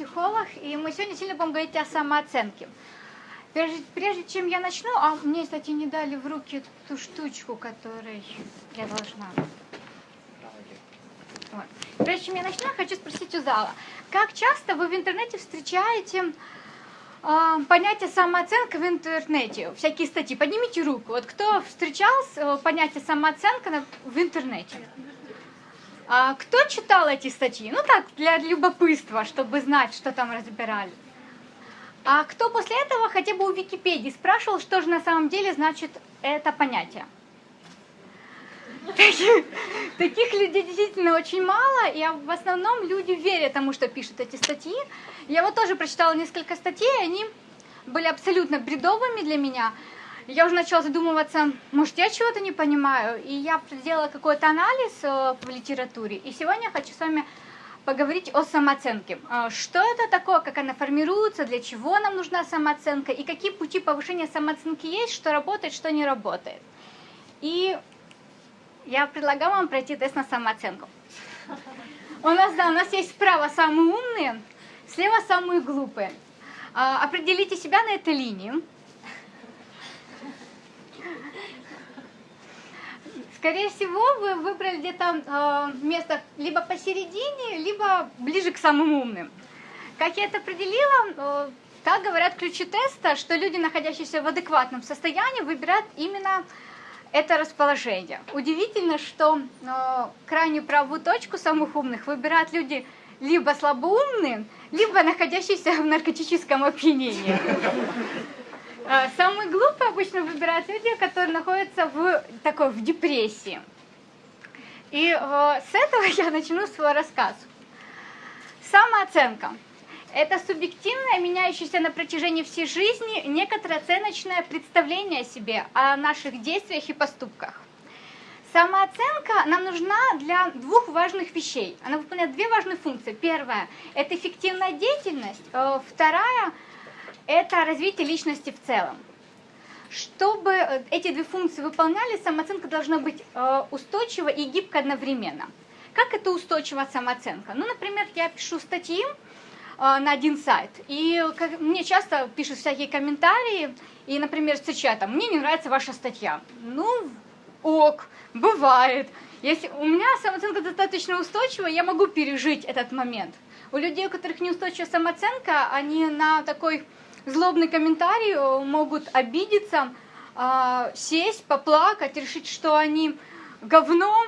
психолог, и мы сегодня сильно будем говорить о самооценке. Прежде, прежде чем я начну, а мне, кстати, не дали в руки ту штучку, которой я должна. Вот. Прежде чем я начну, хочу спросить у зала, как часто вы в интернете встречаете э, понятие самооценка в интернете, всякие статьи? Поднимите руку. Вот кто встречал э, понятие самооценка в интернете? А кто читал эти статьи? Ну так, для любопытства, чтобы знать, что там разбирали. А кто после этого хотя бы у Википедии спрашивал, что же на самом деле значит это понятие? Таких, людей действительно очень мало, и в основном люди верят тому, что пишут эти статьи. Я вот тоже прочитала несколько статей, они были абсолютно бредовыми для меня я уже начала задумываться, может, я чего-то не понимаю, и я сделала какой-то анализ э, в литературе, и сегодня я хочу с вами поговорить о самооценке. Э, что это такое, как она формируется, для чего нам нужна самооценка, и какие пути повышения самооценки есть, что работает, что не работает. И я предлагаю вам пройти тест на самооценку. У нас, да, у нас есть справа самые умные, слева самые глупые. Э, определите себя на этой линии. Скорее всего, вы выбрали где-то э, место либо посередине, либо ближе к самым умным. Как я это определила, э, как говорят ключи теста, что люди, находящиеся в адекватном состоянии, выбирают именно это расположение. Удивительно, что э, крайнюю правую точку самых умных выбирают люди либо слабоумные, либо находящиеся в наркотическом опьянении. А, самые глупые обычно выбирают люди, которые находятся в такой в депрессии. И э, с этого я начну свой рассказ. Самооценка. Это субъективное, меняющееся на протяжении всей жизни, некоторое оценочное представление о себе, о наших действиях и поступках. Самооценка нам нужна для двух важных вещей. Она выполняет две важные функции. Первая – это эффективная деятельность. Э, вторая – это развитие личности в целом. Чтобы э, эти две функции выполняли, самооценка должна быть э, устойчива и гибка одновременно. Как это устойчивая самооценка? Ну, например, я пишу статьи э, на один сайт, и мне часто пишут всякие комментарии, и, например, встречают там, мне не нравится ваша статья. Ну, ок, бывает. Если у меня самооценка достаточно устойчивая, я могу пережить этот момент. У людей, у которых неустойчивая самооценка, они на такой злобный комментарий, э, могут обидеться, а, сесть, поплакать, решить, что они говно,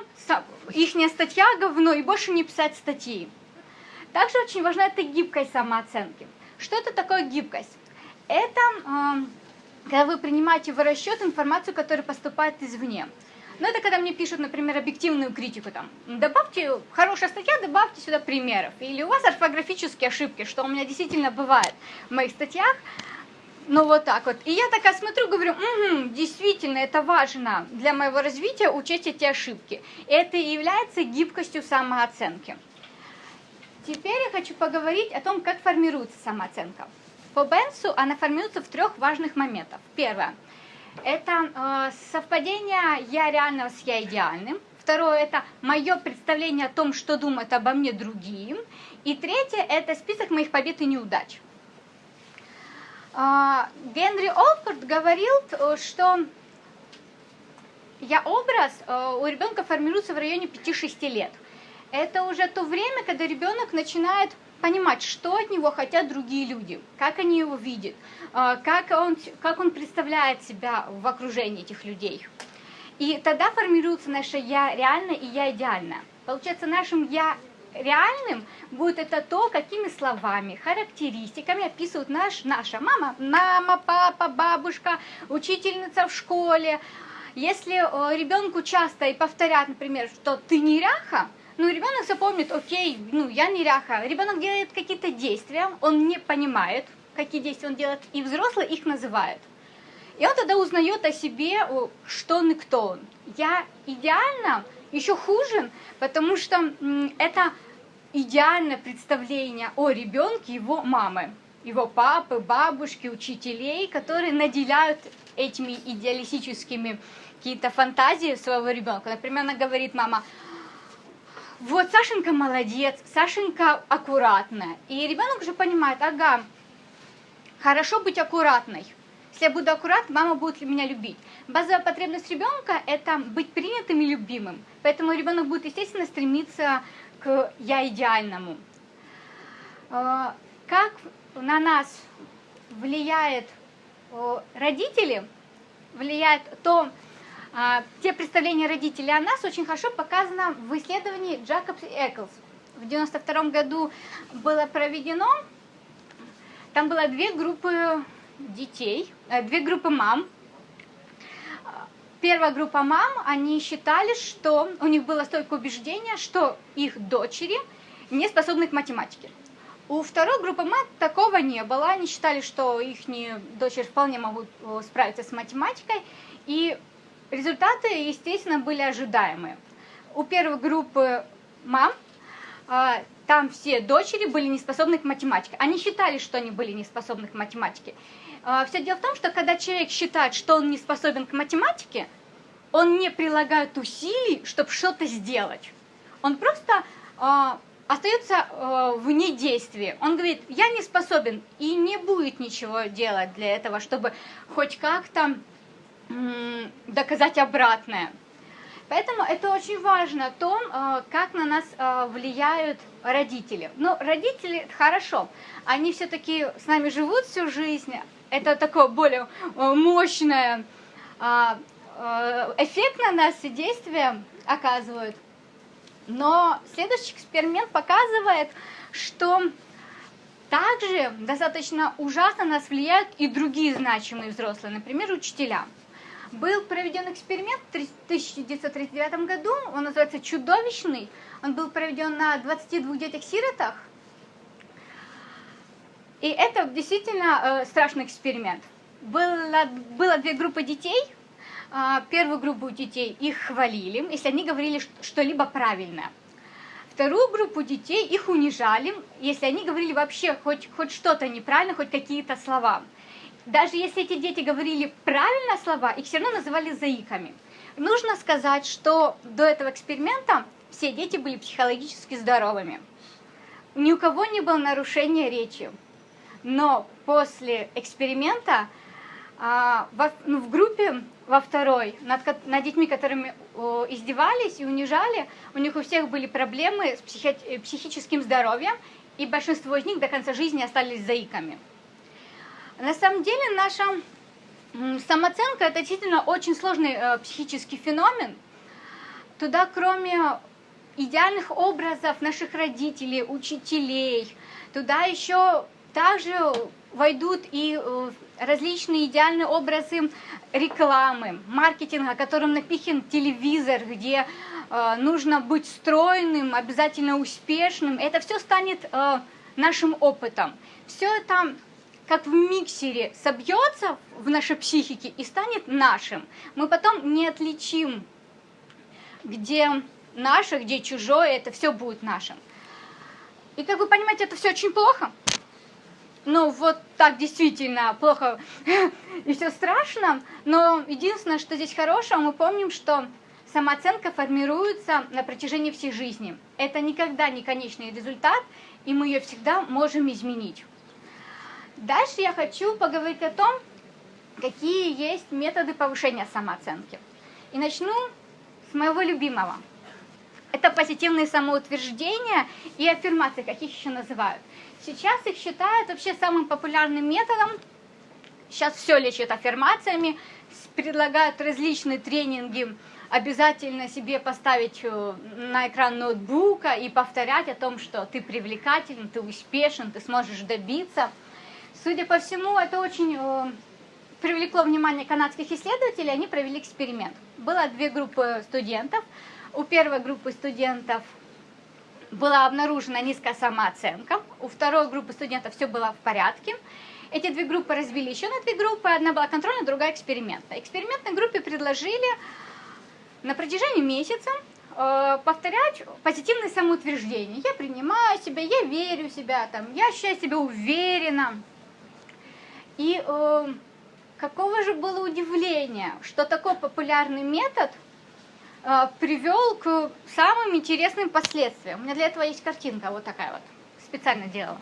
их статья говно, и больше не писать статьи. Также очень важна эта гибкость самооценки. Что это такое гибкость? Это когда вы принимаете в расчет информацию, которая поступает извне. Но это когда мне пишут, например, объективную критику, там, добавьте, хорошая статья, добавьте сюда примеров. Или у вас орфографические ошибки, что у меня действительно бывает в моих статьях. Ну вот так вот. И я такая смотрю, говорю, угу, действительно, это важно для моего развития учесть эти ошибки. Это и является гибкостью самооценки. Теперь я хочу поговорить о том, как формируется самооценка. По Бенсу она формируется в трех важных моментах. Первое – это э, совпадение я реального с я идеальным. Второе – это мое представление о том, что думают обо мне другие. И третье – это список моих побед и неудач. Э, Генри Олфорд говорил, э, что я образ э, у ребенка формируется в районе 5-6 лет. Это уже то время, когда ребенок начинает понимать, что от него хотят другие люди, как они его видят, а, как он, как он представляет себя в окружении этих людей. И тогда формируется наше «я реально» и «я идеально». Получается, нашим «я реальным будет это то, какими словами, характеристиками описывают наш, наша мама, мама, папа, бабушка, учительница в школе. Если э, ребенку часто и повторят, например, что ты неряха, ну, ребенок запомнит, окей, ну, я неряха. Ребенок делает какие-то действия, он не понимает, какие действия он делает, и взрослый их называет. И он тогда узнает о себе, что он и кто он. Я идеально, еще хуже, потому что это идеальное представление о ребенке его мамы, его папы, бабушки, учителей, которые наделяют этими идеалистическими какие-то фантазии своего ребенка. Например, она говорит, мама, вот Сашенька молодец, Сашенька аккуратная. И ребенок уже понимает, ага, хорошо быть аккуратной. Если я буду аккуратной, мама будет меня любить. Базовая потребность ребенка – это быть принятым и любимым. Поэтому ребенок будет, естественно, стремиться к «я идеальному». А, как на нас влияет родители, влияет то, те представления родителей о нас очень хорошо показано в исследовании Джакобс и Эклс. В 92 году было проведено, там было две группы детей, э, две группы мам. Первая группа мам, они считали, что у них было столько убеждения, что их дочери не способны к математике. У второй группы мам такого не было. Они считали, что их дочери вполне могут э, справиться с математикой. И Результаты, естественно, были ожидаемые. У первой группы мам а, там все дочери были не способны к математике. Они считали, что они были не способны к математике. А, Все дело в том, что когда человек считает, что он не способен к математике, он не прилагает усилий, чтобы что-то сделать. Он просто э, остается э, вне действия. Он говорит, я не способен и не будет ничего делать для этого, чтобы хоть как-то доказать обратное. Поэтому это очень важно, то, э, как на нас э, влияют родители. Ну, родители хорошо, они все-таки с нами живут всю жизнь, это такое более э, мощное эффект на нас и действие оказывают. Но следующий эксперимент показывает, что также достаточно ужасно нас влияют и другие значимые взрослые, например, учителя. Был проведен эксперимент в 1939 году, он называется «Чудовищный». Он был проведен на 22 детях-сиротах. И это действительно э, страшный эксперимент. Было, было две группы детей. Э, первую группу детей их хвалили, если они говорили что-либо правильное. Вторую группу детей их унижали, если они говорили вообще хоть, хоть что-то неправильно, хоть какие-то слова даже если эти дети говорили правильно слова, их все равно называли заиками. Нужно сказать, что до этого эксперимента все дети были психологически здоровыми. Ни у кого не было нарушения речи. Но после эксперимента а, ну, в группе во второй, над, над детьми, которыми издевались и унижали, у них у всех были проблемы с психи, психическим здоровьем, и большинство из них до конца жизни остались заиками. На самом деле наша самооценка это действительно очень сложный э, психический феномен. Туда кроме идеальных образов наших родителей, учителей, туда еще также войдут и э, различные идеальные образы рекламы, маркетинга, которым напихан телевизор, где э, нужно быть стройным, обязательно успешным. Это все станет э, нашим опытом. Все это как в миксере собьется в нашей психике и станет нашим. Мы потом не отличим, где наше, где чужое, это все будет нашим. И как вы понимаете, это все очень плохо. Ну, вот так действительно плохо и все страшно. Но единственное, что здесь хорошего, мы помним, что самооценка формируется на протяжении всей жизни. Это никогда не конечный результат, и мы ее всегда можем изменить. Дальше я хочу поговорить о том, какие есть методы повышения самооценки. И начну с моего любимого. Это позитивные самоутверждения и аффирмации, как их еще называют. Сейчас их считают вообще самым популярным методом. Сейчас все лечат аффирмациями, предлагают различные тренинги, обязательно себе поставить э, на экран ноутбука и повторять о том, что ты привлекателен, ты успешен, ты сможешь добиться – Судя по всему, это очень э, привлекло внимание канадских исследователей, они провели эксперимент. Было две группы студентов. У первой группы студентов была обнаружена низкая самооценка, у второй группы студентов все было в порядке. Эти две группы разбили еще на две группы, одна была контрольная, другая экспериментная. Экспериментной группе предложили на протяжении месяца э, повторять позитивные самоутверждения. Я принимаю себя, я верю в себя, там, я ощущаю себя уверенно, и э, какого же было удивление, что такой популярный метод э, привел к самым интересным последствиям. У меня для этого есть картинка вот такая вот, специально делала.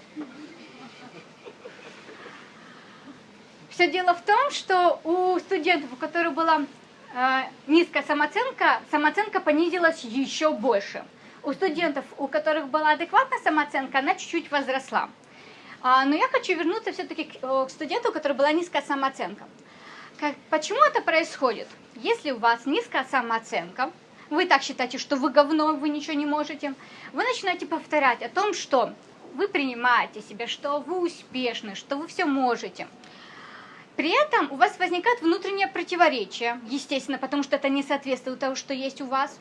Все дело в том, что у студентов, у которых была э, низкая самооценка, самооценка понизилась еще больше. У студентов, у которых была адекватная самооценка, она чуть-чуть возросла. А, но я хочу вернуться все-таки к, студенту, у которого была низкая самооценка. Почему это происходит? Если у вас низкая самооценка, вы так считаете, что вы говно, вы ничего не можете, вы начинаете повторять о том, что вы принимаете себя, что вы успешны, что вы все можете. При этом у вас возникает внутреннее противоречие, естественно, потому что это не соответствует тому, что есть у вас.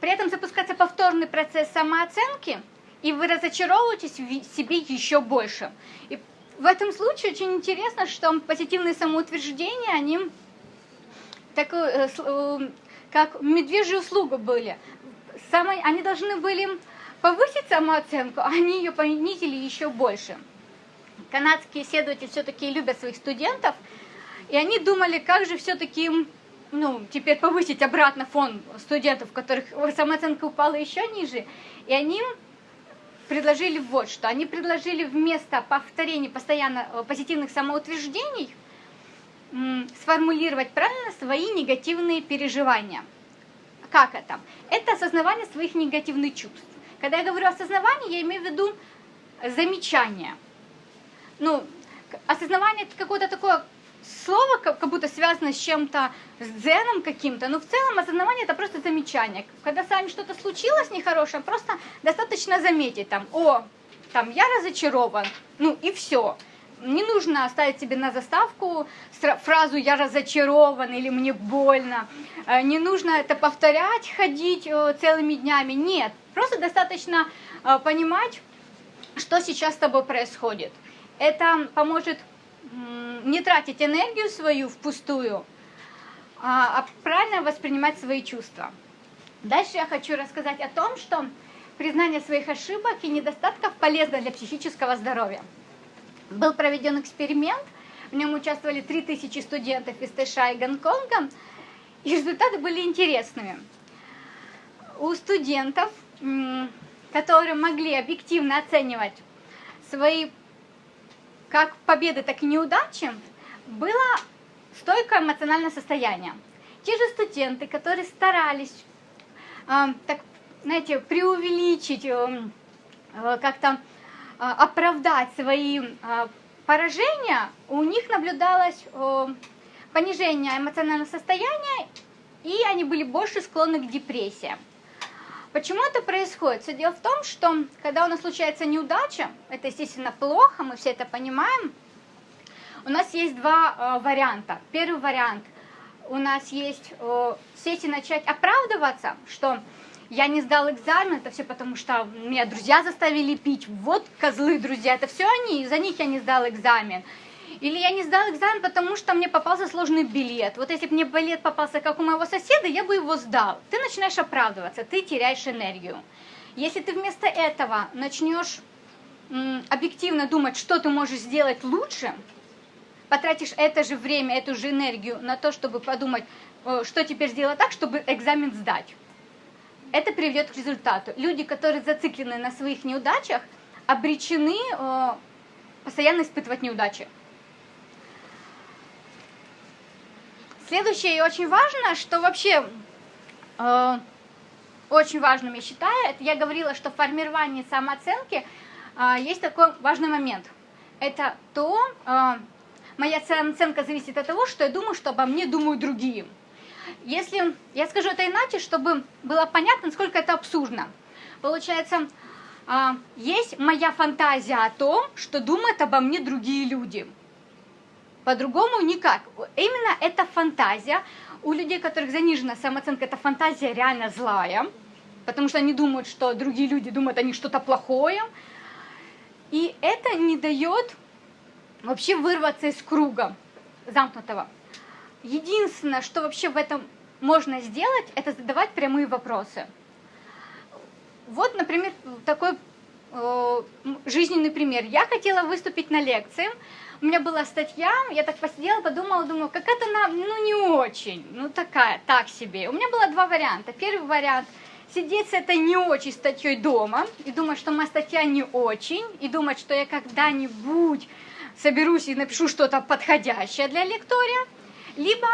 При этом запускается повторный процесс самооценки, и вы разочаровываетесь в себе еще больше. И в этом случае очень интересно, что позитивные самоутверждения, они такую, э, э, как медвежью услугу были. Самые, они должны были повысить самооценку, а они ее понизили еще больше. Канадские исследователи все-таки любят своих студентов, и они думали, как же все-таки ну, теперь повысить обратно фон студентов, у которых самооценка упала еще ниже. И они предложили вот что. Они предложили вместо повторения постоянно э, позитивных самоутверждений сформулировать правильно свои негативные переживания. Как это? Это осознавание своих негативных чувств. Когда я говорю осознавание, я имею в виду замечание. Ну, осознавание это какое-то такое слово, как будто связано с чем-то, с дзеном каким-то, но в целом осознавание это просто замечание. Когда с вами что-то случилось нехорошее, просто достаточно заметить там, о, там, я разочарован, ну и все. Не нужно оставить себе на заставку фразу «я разочарован» или «мне больно». Э, не нужно это повторять, ходить э, целыми днями. Нет, просто достаточно э, понимать, что сейчас с тобой происходит. Это поможет не тратить энергию свою впустую, а, а правильно воспринимать свои чувства. Дальше я хочу рассказать о том, что признание своих ошибок и недостатков полезно для психического здоровья. Был проведен эксперимент, в нем участвовали 3000 студентов из Тэша и Гонконга, и результаты были интересными. У студентов, которые могли объективно оценивать свои как победы, так и неудачи, было стойкое эмоциональное состояние. Те же студенты, которые старались э, так, знаете, преувеличить, э, как-то э, оправдать свои э, поражения, у них наблюдалось э, понижение эмоционального состояния, и они были больше склонны к депрессии. Почему это происходит? Все дело в том, что когда у нас случается неудача, это, естественно, плохо, мы все это понимаем, у нас есть два э, варианта. Первый вариант, у нас есть э, сети начать оправдываться, что я не сдал экзамен, это все потому, что меня друзья заставили пить, вот козлы друзья, это все они, из-за них я не сдал экзамен. Или я не сдал экзамен, потому что мне попался сложный билет. Вот если бы мне билет попался, как у моего соседа, я бы его сдал. Ты начинаешь оправдываться, ты теряешь энергию. Если ты вместо этого начнешь объективно думать, что ты можешь сделать лучше, потратишь это же время, эту же энергию на то, чтобы подумать, э, что теперь сделать так, чтобы экзамен сдать. Это приведет к результату. Люди, которые зациклены на своих неудачах, обречены э, постоянно испытывать неудачи. Следующее и очень важно, что вообще э, очень важным я считаю, это я говорила, что в формировании самооценки э, есть такой важный момент. Это то, э, моя самооценка зависит от того, что я думаю, что обо мне думают другие. Если я скажу это иначе, чтобы было понятно, насколько это абсурдно. Получается, э, есть моя фантазия о том, что думают обо мне другие люди. По-другому никак. Именно эта фантазия. У людей, у которых занижена самооценка, эта фантазия реально злая, потому что они думают, что другие люди думают о них что-то плохое. И это не дает вообще вырваться из круга замкнутого. Единственное, что вообще в этом можно сделать, это задавать прямые вопросы. Вот, например, такой э, жизненный пример. Я хотела выступить на лекции, у меня была статья, я так посидела, подумала, думаю, как это нам, ну не очень, ну такая, так себе. У меня было два варианта. Первый вариант – сидеть с этой не очень статьей дома и думать, что моя статья не очень, и думать, что я когда-нибудь соберусь и напишу что-то подходящее для лектория, либо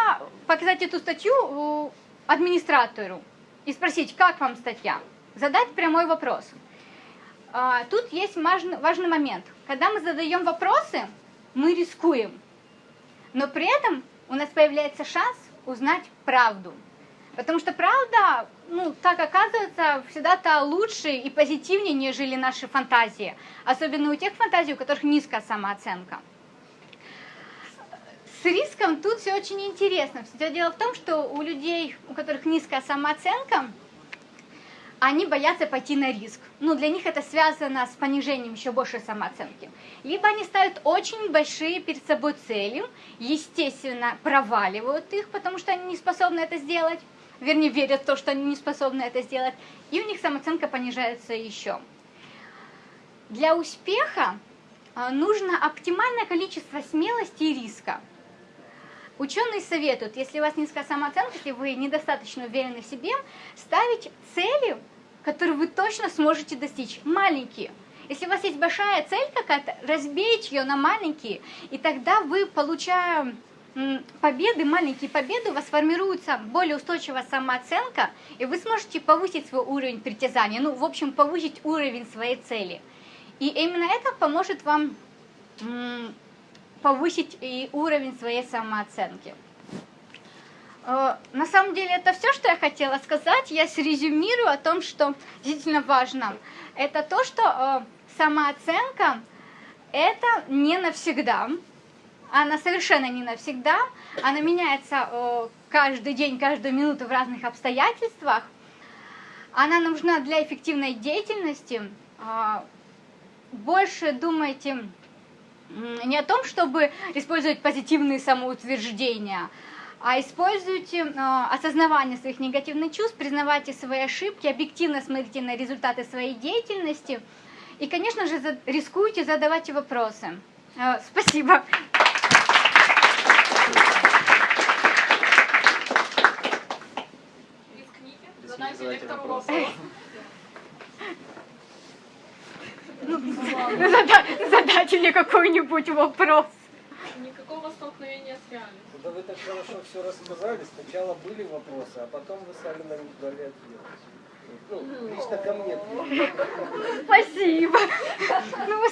показать эту статью администратору и спросить, как вам статья, задать прямой вопрос. А, тут есть важный момент. Когда мы задаем вопросы, мы рискуем, но при этом у нас появляется шанс узнать правду. Потому что правда, ну, так оказывается, всегда-то лучше и позитивнее, нежели наши фантазии. Особенно у тех фантазий, у которых низкая самооценка. С риском тут все очень интересно. Все дело в том, что у людей, у которых низкая самооценка, они боятся пойти на риск. Ну, для них это связано с понижением еще большей самооценки. Либо они ставят очень большие перед собой цели, естественно, проваливают их, потому что они не способны это сделать, вернее, верят в то, что они не способны это сделать, и у них самооценка понижается еще. Для успеха а, нужно оптимальное количество смелости и риска. Ученые советуют, если у вас низкая самооценка, если вы недостаточно уверены в себе, ставить цели, которые вы точно сможете достичь, маленькие. Если у вас есть большая цель какая-то, разбейте ее на маленькие, и тогда вы, получая победы, маленькие победы, у вас формируется более устойчивая самооценка, и вы сможете повысить свой уровень притязания, ну, в общем, повысить уровень своей цели. И именно это поможет вам повысить и уровень своей самооценки. Э, на самом деле это все, что я хотела сказать. Я срезюмирую о том, что действительно важно. Это то, что э, самооценка это не навсегда. Она совершенно не навсегда. Она меняется э, каждый день, каждую минуту в разных обстоятельствах. Она нужна для эффективной деятельности. Больше думайте не о том, чтобы использовать позитивные самоутверждения, а используйте э, осознавание своих негативных чувств, признавайте свои ошибки, объективно смотрите на результаты своей деятельности и, конечно же, за, рискуйте, задавайте вопросы. Э, спасибо. Рискните, задайте лектору вопрос. задать мне какой-нибудь вопрос. Никакого столкновения с реальностью. Да вы так хорошо все рассказали. Сначала были вопросы, а потом вы сами на них дали ответ. Ну, лично ко мне. Спасибо. Ну,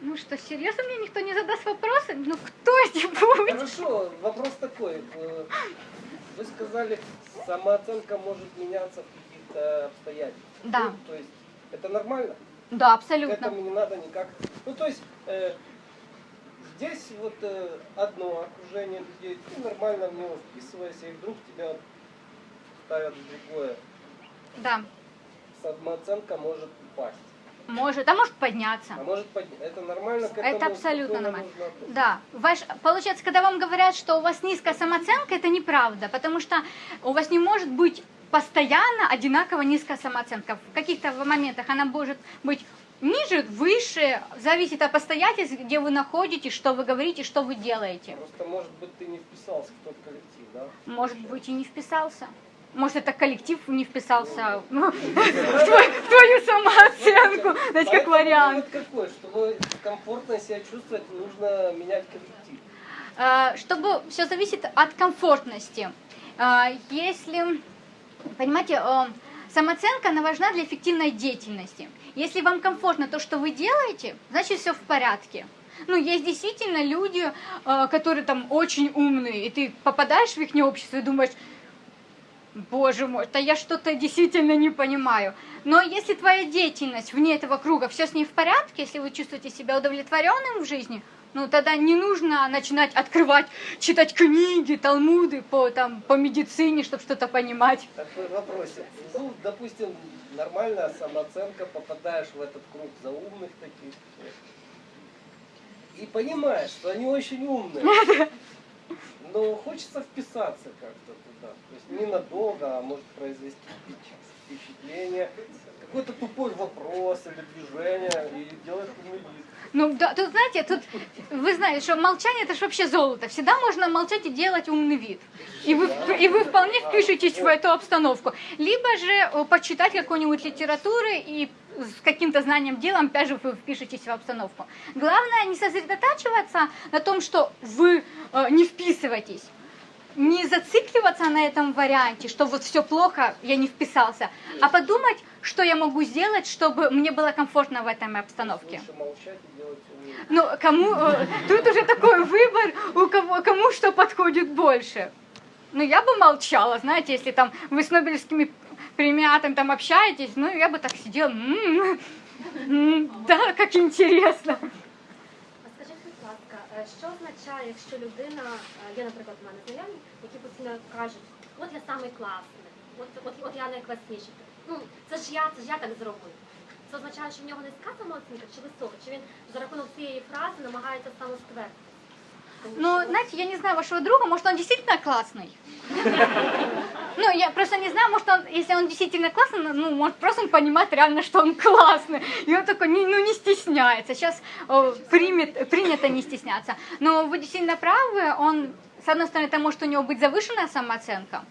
ну что, серьезно мне никто не задаст вопросы? Ну кто-нибудь? Хорошо, вопрос такой. Э, вы сказали, самооценка может меняться в каких-то обстоятельствах. Да. Ну, то есть это нормально? Да, абсолютно. К этому не надо никак. Ну, то есть, э, здесь вот э, одно окружение людей, ты нормально в него вписываешься, и вдруг тебя ставят в другое. Да. Самооценка может упасть. Может, а может подняться. А может подняться. Это нормально? К это абсолютно нормально. Да. Ваш, получается, когда вам говорят, что у вас низкая самооценка, это неправда, потому что у вас не может быть постоянно одинаково низкая самооценка. В каких-то моментах она может быть ниже, выше, зависит от обстоятельств, где вы находитесь, что вы говорите, что вы делаете. Просто, может быть, ты не вписался в тот коллектив, да? Может быть, и не вписался. Может, это коллектив не вписался в твою самооценку. Знаете, как вариант. какой? Чтобы комфортно себя чувствовать, нужно менять коллектив. А, чтобы все зависит от комфортности. А, если Понимаете, э, самооценка, она важна для эффективной деятельности. Если вам комфортно то, что вы делаете, значит все в порядке. Ну, есть действительно люди, э, которые там очень умные, и ты попадаешь в их общество и думаешь, боже мой, да я что-то действительно не понимаю. Но если твоя деятельность вне этого круга, все с ней в порядке, если вы чувствуете себя удовлетворенным в жизни – ну тогда не нужно начинать открывать, читать книги, талмуды по, там, по медицине, чтобы что-то понимать. Такой вопрос. Ну, допустим, нормальная самооценка, попадаешь в этот круг за умных таких. И понимаешь, что они очень умные. но хочется вписаться как-то туда. То есть ненадолго, а может произвести впечатление. Какой-то тупой вопрос или движение и умный вид. Ну, да, тут, знаете, тут вы знаете, что молчание это же вообще золото. Всегда можно молчать и делать умный вид. И вы, и вы вполне впишетесь в эту обстановку. Либо же э, почитать какую-нибудь литературу и с каким-то знанием делом, опять же, вы впишетесь в обстановку. Главное не сосредотачиваться на том, что вы э, не вписываетесь. Не зацикливаться на этом варианте, что вот все плохо, я не вписался, а подумать, что я могу сделать, чтобы мне было комфортно в этой обстановке. Ну, кому, э, тут уже такой выбор, у кого, кому что подходит больше. Ну, я бы молчала, знаете, если там вы с Нобелевскими премиатами там общаетесь, ну, я бы так сидела, «М, м, да, как интересно. Е, що означає, якщо людина, е, є, наприклад, у мене знайомі, які постійно кажуть, от я самий класний, от, от, от я найкласніший. Ну, це ж я, це ж я так зробив. Це означає, що в нього низька самооцінка чи висока, чи він за рахунок цієї фрази намагається самоствердити? Ну, знаете, я не знаю вашего друга, может, он действительно классный. Ну, я просто не знаю, может, он, если он действительно классный, ну, может, просто он понимает реально, что он классный. И он такой, не, ну, не стесняется. Сейчас о, примет, принято не стесняться. Но вы действительно правы, он, с одной стороны, это может у него быть завышенная самооценка,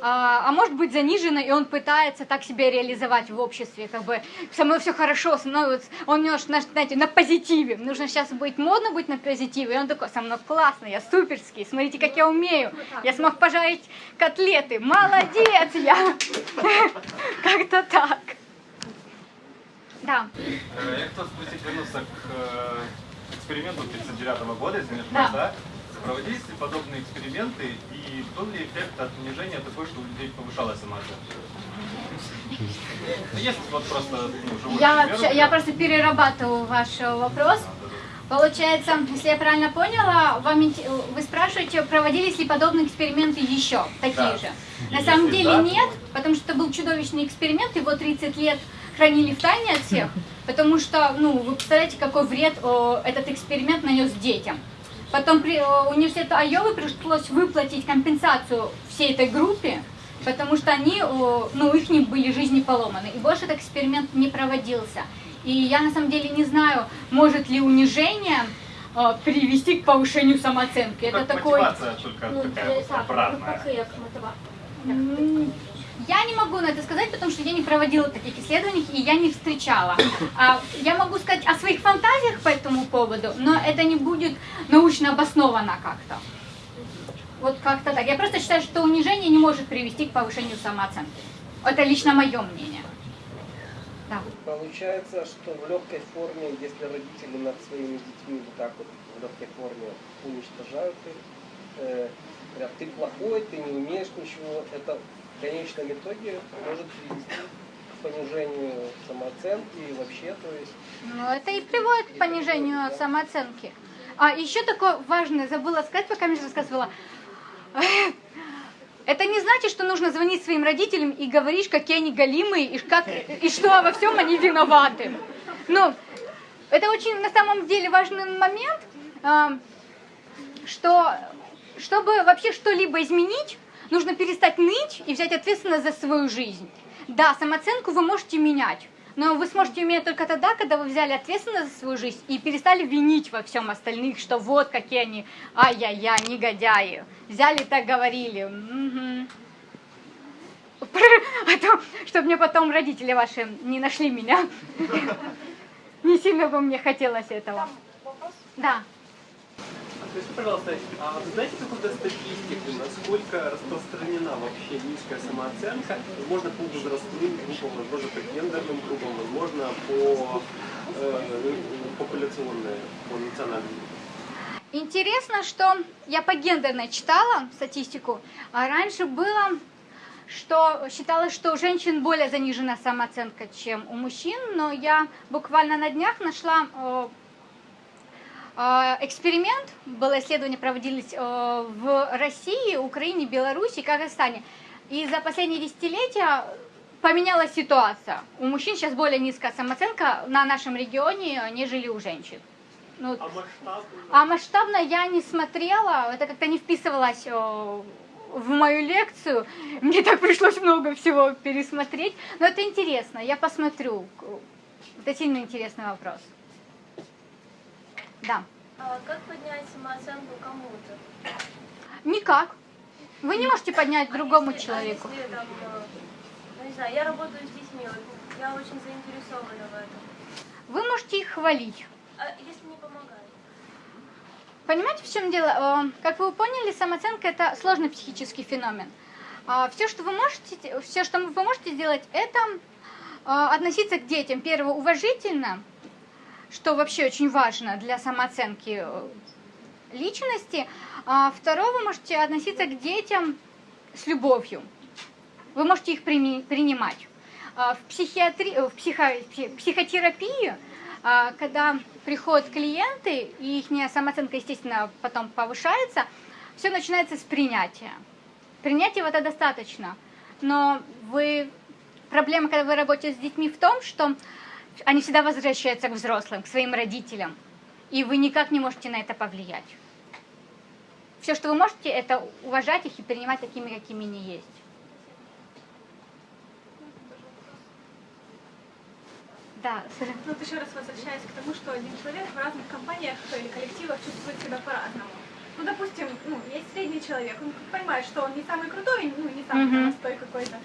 а, а может быть занижена, и он пытается так себя реализовать в обществе, как бы со мной все хорошо, со мной вот, он немножко, на- знаете, на позитиве, нужно сейчас быть модно быть на позитиве, и он такой, со мной классно, я суперский, смотрите, как я умею, я смог пожарить котлеты, молодец я, как-то так. Да, Э, Я хотел спросить, вернуться к э, эксперименту 1939 года, если не Да. ошибаюсь, да? Проводились ли подобные эксперименты и был ли эффект от унижения такой, что у людей повышалась самооценка? Ну, Есть вот просто ну, я, пример, вообще- я просто перерабатываю ваш э, вопрос. Получается, если я правильно поняла, вам, вы спрашиваете, проводились ли подобные эксперименты еще, такие Да. же? На самом если деле да, нет, то- потому что это был чудовищный эксперимент, его 30 лет хранили в тайне от всех, потому что, ну, вы представляете, какой вред о, этот эксперимент нанес детям. Потом при, о, университету Айовы пришлось выплатить компенсацию всей этой группе, потому что они, о, ну, их не были жизни поломаны. И больше этот эксперимент не проводился. И я на самом деле не знаю, может ли унижение э, привести к повышению самооценки. Это такой... мотивация только Ну, такая обратная. Я не могу на это сказать, потому что я не проводила таких исследований и я не встречала. А, я могу сказать о своих фантазиях по этому поводу, но это не будет научно обосновано как-то. Вот как-то так. Я просто считаю, что унижение не может привести к повышению самооценки. Это лично мое мнение. Да. Получается, что в легкой форме, если родители над своими детьми вот так вот в легкой форме уничтожают их, э, говорят, ты плохой, ты не умеешь ничего, это в конечном итоге может привести к понижению самооценки и вообще, то есть Ну, это и приводит к понижению самооценки. А еще такое важное, забыла сказать, пока мне рассказывала. Это не значит, что нужно звонить своим родителям и говорить, какие они голимые, и, как, и что во всем они виноваты. Ну, это очень на самом деле важный момент, а, что чтобы вообще что-либо изменить, нужно перестать ныть и взять ответственность за свою жизнь. Да, самооценку вы можете менять, но вы сможете менять только тогда, когда вы взяли ответственность за свою жизнь и перестали винить во всем остальных, что вот какие они, ай-яй-яй, негодяи. Взяли так говорили. Мгм. А то, чтобы мне потом родители ваши не нашли меня. Не сильно бы мне хотелось этого. Да. Скажите, пожалуйста, а вы знаете какую-то статистику, насколько распространена вообще низкая самооценка, возможно, по возрастным группам, возможно, по гендерным группам, возможно, по э, популяционной, по национальным? Интересно, что я по гендерной читала статистику, а раньше было, что считалось, что у женщин более занижена самооценка, чем у мужчин, но я буквально на днях нашла э, эксперимент, было исследование проводились э, в России, Украине, Беларуси, Казахстане. И за последние десятилетия поменялась ситуация. У мужчин сейчас более низкая самооценка на нашем регионе, нежели у женщин. Ну, А масштабно? а масштабно я не смотрела, это как-то не вписывалось о, в мою лекцию. Мне так пришлось много всего пересмотреть. Но это интересно, я посмотрю. Это сильно интересный вопрос. Да. А как поднять самооценку кому-то? Никак. Вы не можете поднять другому Если- человеку. А если там, э, ну, не знаю, я работаю с детьми, вот, я очень заинтересована в этом. Вы можете их хвалить. А если не помогает? Понимаете, в чем дело? Э, Как вы поняли, самооценка это сложный психический феномен. Все, что вы можете, все, что вы можете сделать, это э, относиться к детям, первое, уважительно, что вообще очень важно для самооценки э, личности. А Второе, вы можете относиться к детям с любовью. Вы можете их принимать. А, В, психиатри... в психо- пси- психотерапии, а, когда приходят клиенты, и их самооценка, естественно, потом повышается, все начинается с принятия. Принятия этого достаточно. Но вы... проблема, когда вы работаете с детьми в том, что они всегда возвращаются к взрослым, к своим родителям. И вы никак не можете на это повлиять. Все, что вы можете, это уважать их и принимать такими, какими они есть. Да. Ну, вот еще раз возвращаясь к тому, что один человек в разных компаниях или коллективах чувствует себя по-разному. Ну, допустим, ну, есть средний человек, он понимает, что он не самый крутой, ну, не самый Мгм. простой какой-то.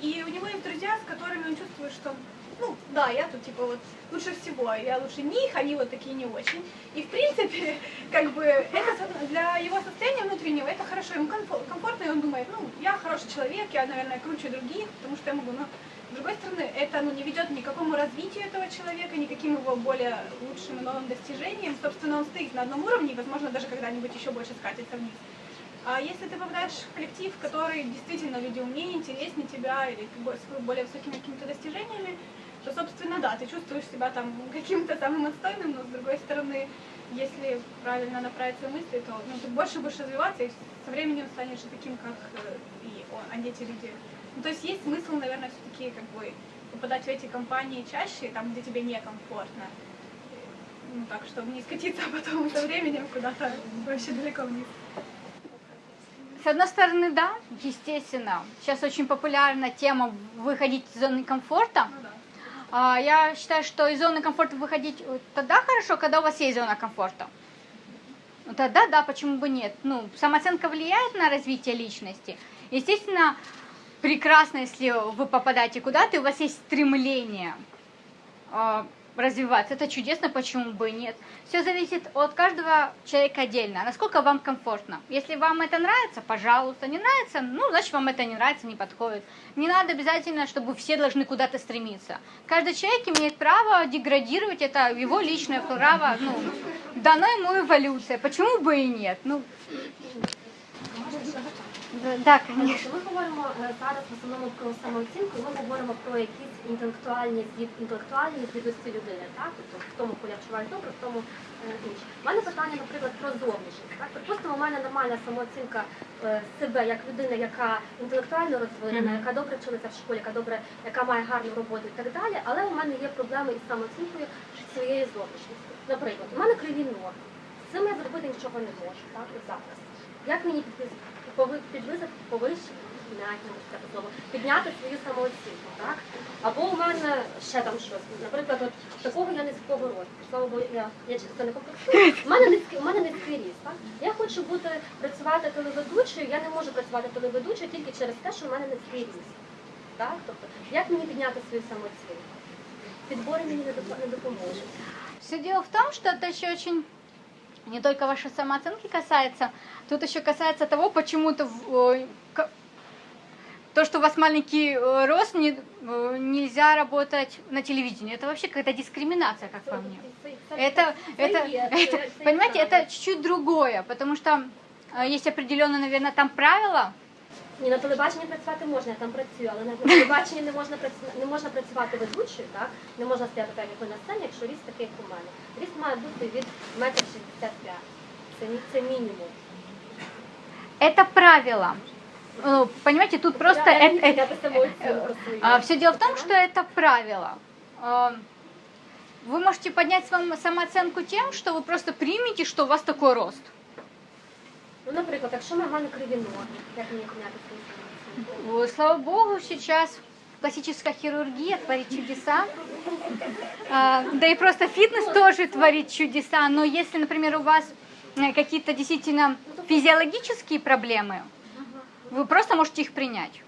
И у него есть друзья, с которыми он чувствует, что, ну, да, я тут, типа, вот, лучше всего, я лучше них, они вот такие не очень. И, в принципе, как бы, это для его состояния внутреннего, это хорошо, ему комфо- комфортно, и он думает, ну, я хороший человек, я, наверное, круче других, потому что я могу, но с другой стороны, это ну, не ведет ни к какому развитию этого человека, ни к каким его более лучшим и новым достижениям. Собственно, он стоит на одном уровне и, возможно, даже когда-нибудь еще больше скатится вниз. А если ты попадаешь в коллектив, который действительно люди умнее, интереснее тебя или с более высокими какими-то достижениями, то, собственно, да, ты чувствуешь себя там каким-то самым отстойным, но, с другой стороны, если правильно направить свои мысли, то ну, ты больше будешь развиваться и со временем станешь таким, как э, и он, а не эти люди. Ну, то есть есть смысл, наверное, все-таки как бы попадать в эти компании чаще, там, где тебе некомфортно. Ну, так, чтобы не скатиться потом со временем куда-то вообще далеко вниз. С одной стороны, да, естественно. Сейчас очень популярна тема выходить из зоны комфорта. Ну да. А, Я считаю, что из зоны комфорта выходить э, тогда хорошо, когда у вас есть зона комфорта. Ну тогда да, почему бы нет? Ну, самооценка влияет на развитие личности. Естественно, прекрасно, если вы попадаете куда-то, и у вас есть стремление а, развиваться. Это чудесно, почему бы и нет. Все зависит от каждого человека отдельно, насколько вам комфортно. Если вам это нравится, пожалуйста. Не нравится, ну, значит, вам это не нравится, не подходит. Не надо обязательно, чтобы все должны куда-то стремиться. Каждый человек имеет право деградировать, это его личное право, ну, дано ему эволюция. Почему бы и нет? Ну, да, да, конечно. Ми говоримо е, зараз в основному про самооцінку, ми говоримо про якісь інтелектуальні інтелектуальні здібності людини, так? Тобто в тому, коли я вчуваю добре, в тому е, інше. У мене питання, наприклад, про зовнішність. Так? Припустимо, у мене нормальна самооцінка е, себе як людина, яка інтелектуально розвинена, яка добре вчилася в школі, яка добре, яка має гарну роботу і так далі, але у мене є проблеми із самооцінкою своєї зовнішністю. Наприклад, у мене криві ноги. З цим я зробити нічого не можу, так, от зараз. Як мені пови- підвисити, повищити, слово, підняти свою самооцінку, так? Або у мене ще там щось. Наприклад, от такого я низького росту. Слава Богу, я, я через це не комплексую. У мене низький, у мене низький ріст, так? Я хочу бути працювати телеведучою, я не можу працювати телеведучою тільки через те, що в мене низький ріст. Так? Тобто, як мені підняти свою самооцінку? Підбори мені не допоможуть. Все дело в том, что это еще очень не только вашей самооценки касается, тут еще касается того, почему-то э, то, что у вас маленький э, рост, не, э, нельзя работать на телевидении. Это вообще какая-то дискриминация, как по мне. Это, это, это, понимаете, это чуть-чуть другое, потому что есть определенные, наверное, там правила. Ні, на телебаченні працювати можна, я там працюю, але на телебаченні не можна працю- не можна працювати ведучою, так? Не можна стояти так, як ви на сцені, якщо ріст такий, як у мене. Ріст має бути від метр шістдесят п'ять. Це, мі- це мінімум. Это правило. Э, Понимаете, тут просто... я, я, это- я би самооцінку свою. все дело в том, что это правило. Э, Вы можете поднять свою самооценку тем, что вы просто примете, что у вас такой рост. Ну, наприклад, якщо в мене криві ноги, як мені поміняти свою самооцінку? Вот, Слава богу, сейчас пластическая хирургия творит чудеса. А, Да и просто фитнес тоже творит чудеса. Но если, например, у вас э, какие-то действительно физиологические проблемы, вы просто можете их принять.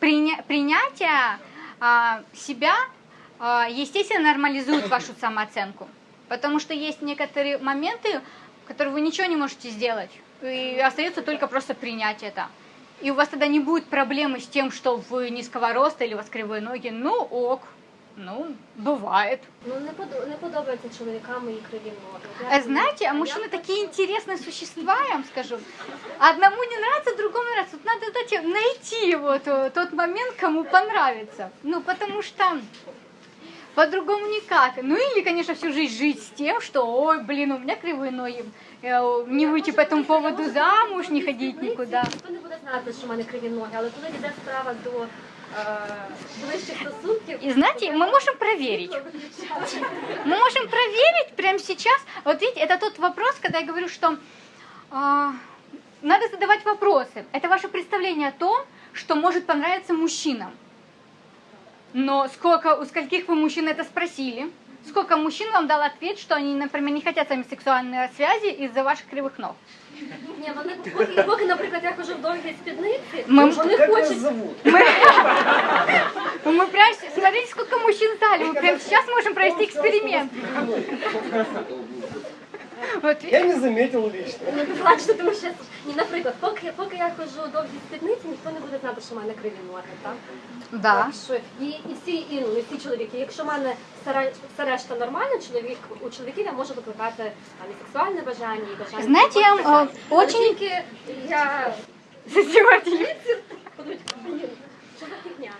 Приня- принятие а, себя, а, естественно, нормализует вашу самооценку. Потому что есть некоторые моменты, которые вы ничего не можете сделать. И остается только просто принять это. И у вас тогда не будет проблемы с тем, что вы низкого роста или у вас кривые ноги. Ну ок, ну, бывает. Ну, не, подо- не подобається чоловікам мої криві ноги. От А як знаете, а мені- мужчины як такие интересные существа, я вам скажу. Одному не нравится, другому нравится. Вот надо знаете, найти вот э, тот момент, кому понравится. Ну, потому что по-другому никак. Ну или, конечно, всю жизнь жить с тем, что, ой, блин, у меня кривые ноги. Э, Не выйти по этому поводу замуж, не ходить никуда. Ніхто не буде знати, що в мене криві ноги, але коли йде справа до е, ближчих стосунків, И знаете, мы можем проверить. Мы можем проверить прямо сейчас. Вот видите, это тот вопрос, когда я говорю, что а, надо задавать вопросы. Это ваше представление о том, что может понравиться мужчинам. Но сколько, у скольких вы мужчин это спросили? Сколько мужчин вам дал ответ, что они, например, не хотят с вами сексуальной связи из-за ваших кривых ног? ні, вони поки, поки, наприклад, я хожу в довгій спідниці, Ми- вони Как вас хочуть. зовут? Мы, мы прям, смотрите, сколько мужчин в зале. Мы прямо сейчас можем провести эксперимент. Вот, Я не заметил лично. Ну, ти плачете, тому що ні, наприклад, поки, поки я хожу в довгій спідниці, ніхто не буде знати, що в мене криві ноги, так? да. Так що і, і всі і, ну, і всі чоловіки. Якщо в мене все, ре- все решта нормально, чоловік у чоловіків я можу викликати там, і сексуальне бажання, і бажання. Знаєте, я, бажання. е, очень- тільки я що за фігня?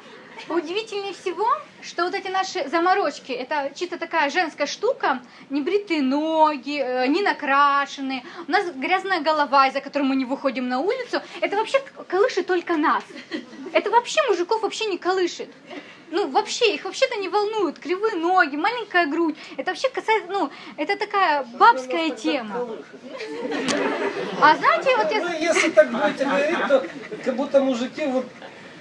Удивительнее всего, что вот эти наши заморочки, это чисто такая женская штука, не бритые ноги, э, не накрашенные, у нас грязная голова, из-за которой мы не выходим на улицу, это вообще колышет только нас. Это вообще мужиков вообще не колышет. Ну, вообще, их вообще-то не волнуют кривые ноги, маленькая грудь. Это вообще касается, ну, это такая бабская тема. А знаете, вот я... Ну, если так будете говорить, то как будто мужики вот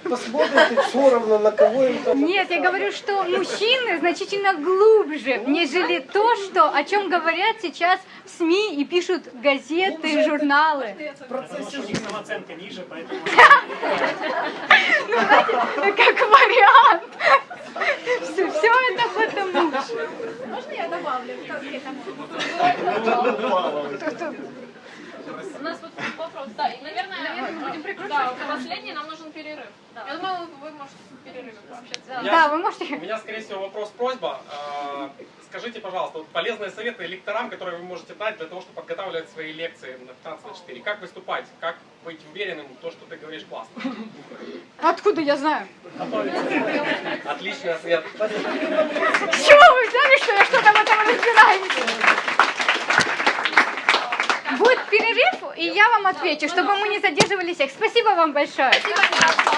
посмотрят и все равно на кого им там. Нет, я говорю, что мужчины значительно глубже, нежели то, что, о чем говорят сейчас в СМИ и пишут газеты, журналы. В самооценка ниже, поэтому... Как вариант. Все, все это потому. Можно я добавлю? У нас вот вопрос, да, и, наверное, будем прикручивать. Да, последний нам нужен перерыв. Я думаю, вы можете в перерыве пообщаться. Да, вы У можете... меня, скорее всего, вопрос-просьба. А, Скажите, пожалуйста, вот полезные советы лекторам, которые вы можете дать для того, чтобы подготавливать свои лекции на 15 на 4. Как выступать? Как быть уверенным в том, что ты говоришь классно? Откуда я знаю? Отличный ответ. С чего вы взяли, что я что-то в этом разбираюсь? Будет перерыв, и я вам отвечу, чтобы мы не задерживали всех. Спасибо вам большое. Спасибо.